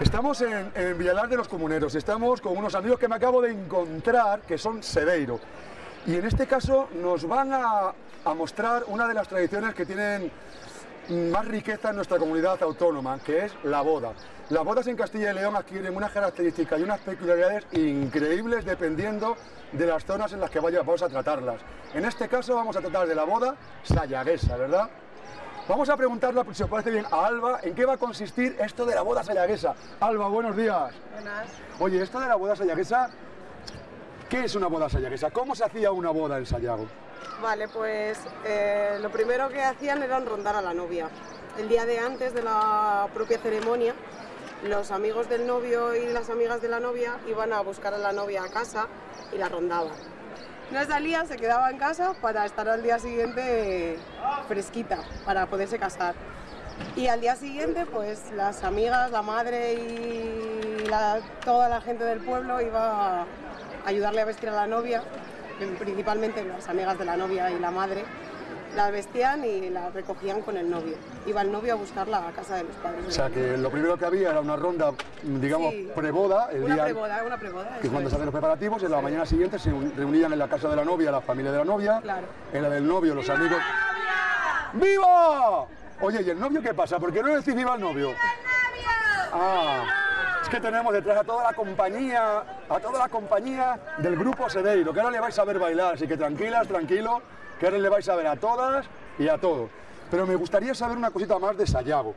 Estamos en, en Villalar de los Comuneros, estamos con unos amigos que me acabo de encontrar, que son Sedeiro. Y en este caso nos van a, mostrar una de las tradiciones que tienen más riqueza en nuestra comunidad autónoma, que es la boda. Las bodas en Castilla y León adquieren unas características y unas peculiaridades increíbles dependiendo de las zonas en las que vaya- vamos a tratarlas. En este caso vamos a tratar de la boda sayaguesa, ¿verdad? Vamos a preguntarle, si os parece bien, a Alba en qué va a consistir esto de la boda sayaguesa. Alba, buenos días. Buenas. Oye, esto de la boda sayaguesa, ¿qué es una boda sayaguesa? ¿Cómo se hacía una boda en Sayago? Vale, pues eh, lo primero que hacían era rondar a la novia. El día de antes de la propia ceremonia, los amigos del novio y las amigas de la novia iban a buscar a la novia a casa y la rondaban. No salía, se quedaba en casa para estar al día siguiente fresquita, para poderse casar. Y al día siguiente, pues las amigas, la madre y toda la gente del pueblo iba a ayudarle a vestir a la novia, principalmente las amigas de la novia y la madre, la vestían y la recogían con el novio. Iba el novio a buscarla a casa de los padres. O sea, que lo primero que había era una ronda, digamos, Sí. preboda, el una día preboda, una preboda. que cuando se hacen los preparativos, en la mañana siguiente se un- reunían en la casa de la novia, la familia de la novia, Claro. en la del novio, los amigos. ¡Viva! Oye, ¿y el novio qué pasa? ¿Por qué no decís viva el novio? Ah, es que tenemos detrás a toda la compañía, a toda la compañía del grupo Sedeiro, que ahora le vais a ver bailar, así que tranquilas, tranquilo, que ahora le vais a ver a todas y a todos. Pero me gustaría saber una cosita más de Sayago.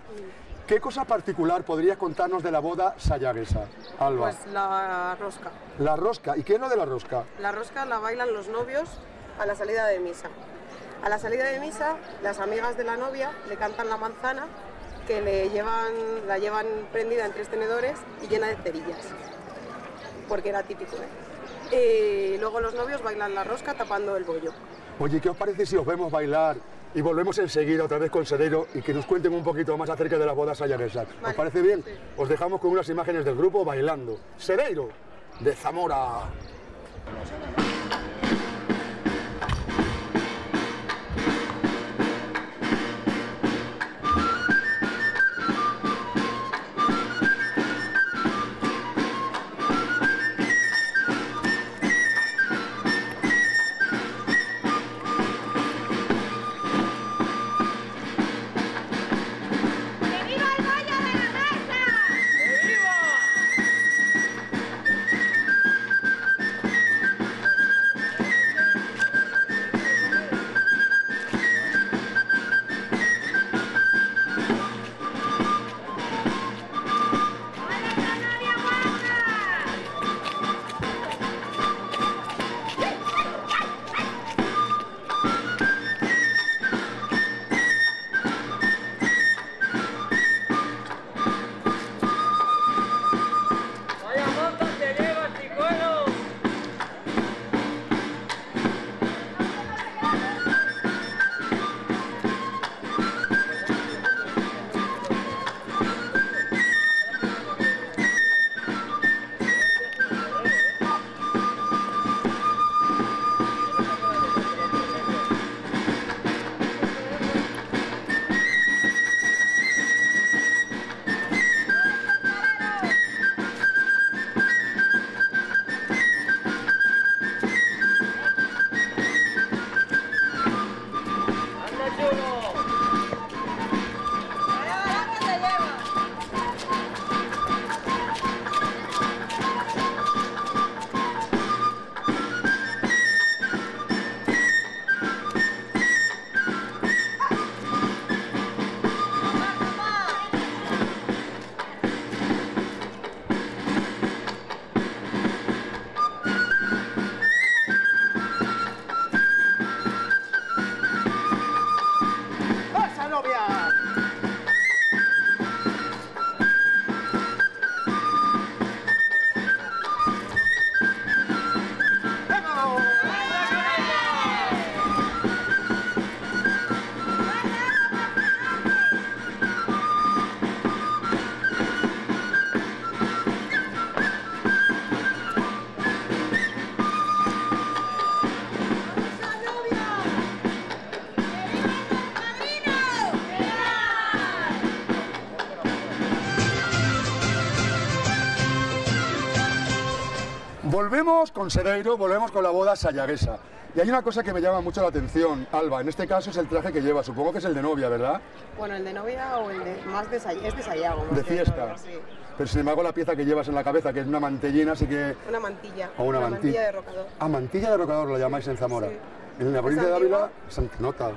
¿Qué cosa particular podrías contarnos de la boda sayaguesa, Alba? Pues la rosca. La rosca. ¿Y qué es lo de la rosca? La rosca la bailan los novios a la salida de misa. A la salida de misa, las amigas de la novia le cantan la manzana que le llevan, la llevan prendida en tres tenedores y llena de cerillas, porque era típico. ¿eh? Y luego los novios bailan la rosca tapando el bollo. Oye, ¿qué os parece si os vemos bailar y volvemos enseguida otra vez con Sedeiro y que nos cuenten un poquito más acerca de las bodas sayaguesas? ¿Os Vale, parece bien? sí. Os dejamos con unas imágenes del grupo bailando. Sedeiro, de Zamora. Volvemos con Sedeiro, volvemos con la boda sayaguesa. Y hay una cosa que me llama mucho la atención, Alba. En este caso es el traje que lleva, supongo que es el de novia, ¿verdad? Bueno, el de novia o el de más de Say- es de Sayago. más De fiesta. sí. Pero sin embargo la pieza que llevas en la cabeza, que es una mantellina, así que... Una mantilla. O una, mantilla. de rocador. Ah, mantilla de rocador lo llamáis en Zamora. Sí. En la provincia de? Ávila, Santa Nota.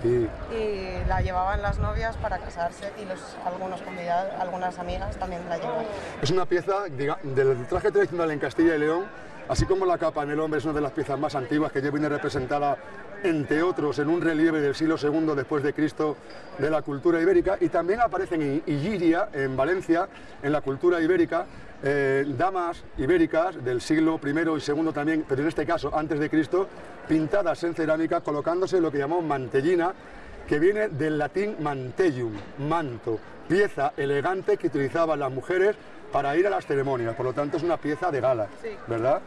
Sí. Y la llevaban las novias para casarse y los, algunos convidados, algunas amigas también la llevan. Es una pieza diga- del traje tradicional en Castilla y León, así como la capa en el hombre es una de las piezas más antiguas que ya viene representada, entre otros, en un relieve del siglo II después de Cristo de la cultura ibérica y también aparecen en Illiria, en Valencia, en la cultura ibérica, eh, damas ibéricas del siglo I y II también, pero en este caso antes de Cristo, pintadas en cerámica colocándose lo que llamamos mantellina, que viene del latín mantellum, manto, pieza elegante que utilizaban las mujeres para ir a las ceremonias, por lo tanto es una pieza de gala, Sí. ¿verdad?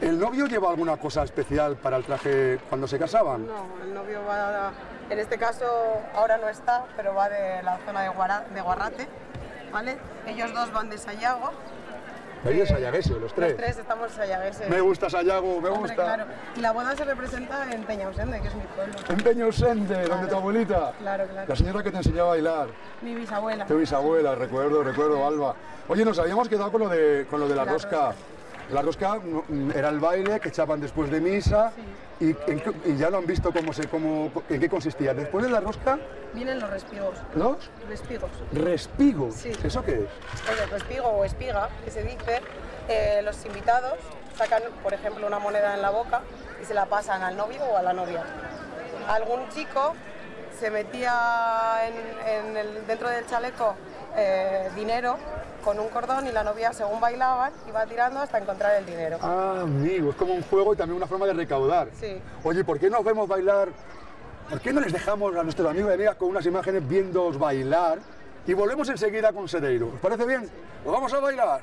¿El novio lleva alguna cosa especial para el traje cuando se casaban? No, el novio va, en este caso ahora no está, pero va de la zona de, Guara- de Guarrate, ¿vale? Ellos dos van de Sayago. Veis de Sayaguese, los tres. Los tres estamos sayagueses. Me gusta Sayago, me Hombre, gusta. claro. Y la boda se representa en Peñausende, que es mi pueblo. En Peñausende, donde tu abuelita. Claro, claro. La señora que te enseñó a bailar. Mi bisabuela. Tu bisabuela, recuerdo, recuerdo, Alba. Oye, nos habíamos quedado con lo de, con lo de la, La rosca. rosca. La rosca mm, era el baile que echaban después de misa y, ya lo han visto cómo se, cómo, en qué consistía. Después de la rosca, Vienen los respigos. los Respigos. respigos. Sí. ¿Eso qué es? El respigo o espiga, que se dice, eh, los invitados sacan, por ejemplo, una moneda en la boca y se la pasan al novio o a la novia. Algún chico se metía en- en el- dentro del chaleco eh, dinero con un cordón y la novia, según bailaban, iba tirando hasta encontrar el dinero. Ah, amigo, es como un juego y también una forma de recaudar. Sí. Oye, ¿por qué nos vemos bailar? ¿Por qué no les dejamos a nuestros amigos y amigas con unas imágenes viéndoos bailar? Y volvemos enseguida con Sedeiro. ¿Os parece bien? Pues vamos a bailar.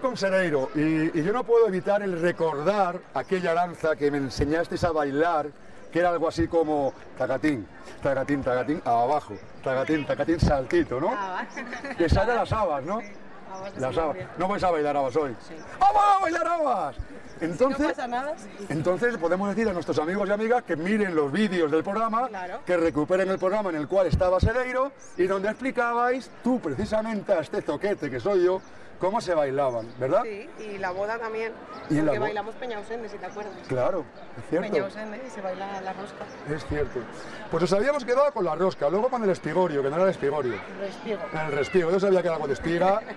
Con Sereiro y, y yo no puedo evitar el recordar aquella danza que me enseñasteis a bailar, que era algo así como tagatín, tagatín, tagatín, abajo, tagatín, tagatín, saltito, ¿no? Que esa era las habas, ¿no? Las habas. No vais a bailar habas hoy. Sí. ¡Vamos a bailar habas! No Entonces, pasa nada. sí. entonces podemos decir a nuestros amigos y amigas que miren los vídeos del programa, Claro. que recuperen el programa en el cual estaba Sereiro y donde explicabais tú precisamente a este zoquete que soy yo, cómo se bailaban, ¿verdad? Sí, y la boda también. Y la porque bo- bailamos Peña Ausende, si te acuerdas. Claro, es Peña cierto. Ausende y se baila la rosca. Es cierto. Pues os habíamos quedado con la rosca, luego con el espigorio, que no era el espigorio, Respigo. el respigo. Yo sabía que era algo de espiga.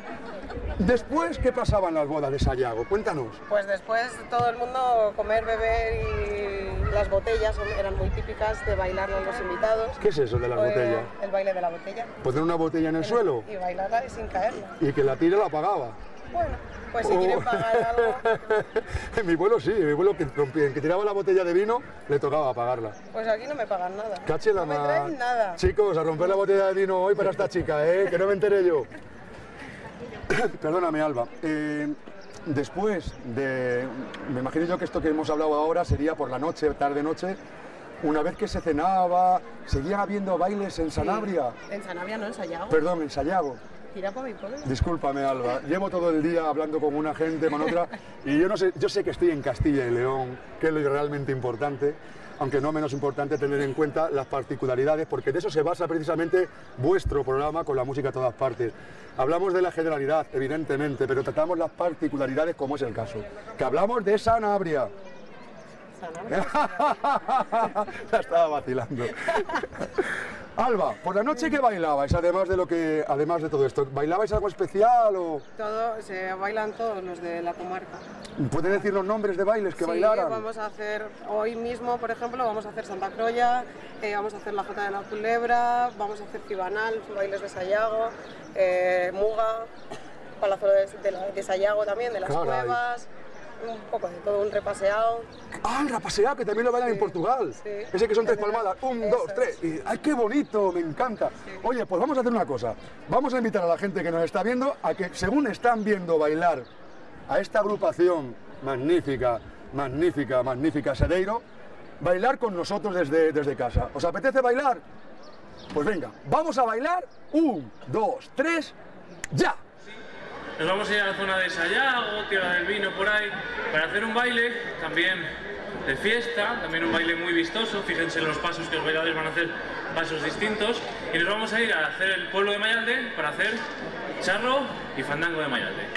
Después, ¿qué pasaba en las bodas de Sayago? Cuéntanos. Pues después todo el mundo comer, beber y las botellas eran muy típicas de bailar a los invitados. ¿Qué es eso de las Eh, botellas? El baile de la botella. Poner una botella en el suelo Y bailarla sin caerla. y que la tire la apagaba. Bueno, pues si Oh. quieren pagar algo, mi vuelo sí, mi vuelo que, que tiraba la botella de vino le tocaba apagarla. pues aquí no me pagan nada. Cache la no me traen nada. Chicos, a romper la botella de vino hoy para esta chica, ¿eh? que no me enteré yo. Perdóname, Alba. Eh, después de. Me imagino yo que esto que hemos hablado ahora sería por la noche, tarde-noche. Una vez que se cenaba, seguían habiendo bailes en Sanabria. En Sanabria no, en Sayago. Perdón, en Sayago. Tira por mi pueblo. Discúlpame, Alba. Llevo todo el día hablando con una gente, con otra, y yo no sé, yo sé que estoy en Castilla y León, que es lo realmente importante, aunque no menos importante tener en cuenta las particularidades, porque de eso se basa precisamente vuestro programa con la música a todas partes. Hablamos de la generalidad, evidentemente, pero tratamos las particularidades como es el caso. Que hablamos de Sanabria. Sanabria. La estaba vacilando. Alba, por la noche que bailabais, además de lo que, además de todo esto, ¿bailabais algo especial o Todo, se bailan todos los de la comarca. pueden decir los nombres de bailes que sí, bailaran? vamos a hacer, hoy mismo, por ejemplo, vamos a hacer Santa Croya, eh, vamos a hacer la Jota de la Culebra, vamos a hacer Cibanal, bailes de Sayago, eh, Muga, Palazuelo de, de, Sayago también, de las Caray. cuevas, un poco de todo, un repaseado. Ah, el rapaseado, que también lo bailan en Portugal. sí. Ese que son tres palmadas. Un, Eso dos, tres. Y, ¡Ay, qué bonito! Me encanta. Oye, pues vamos a hacer una cosa. Vamos a invitar a la gente que nos está viendo a que, según están viendo bailar a esta agrupación magnífica, magnífica, magnífica Sedeiro, bailar con nosotros desde, desde casa. ¿Os apetece bailar? Pues venga, vamos a bailar. Un, dos, tres, ya. Nos vamos a ir a la zona de Sayago, Tierra del Vino, por ahí, para hacer un baile también de fiesta, también un baile muy vistoso. Fíjense en los pasos que los bailadores van a hacer, pasos distintos. Y nos vamos a ir a hacer el pueblo de Mayalde para hacer charro y fandango de Mayalde.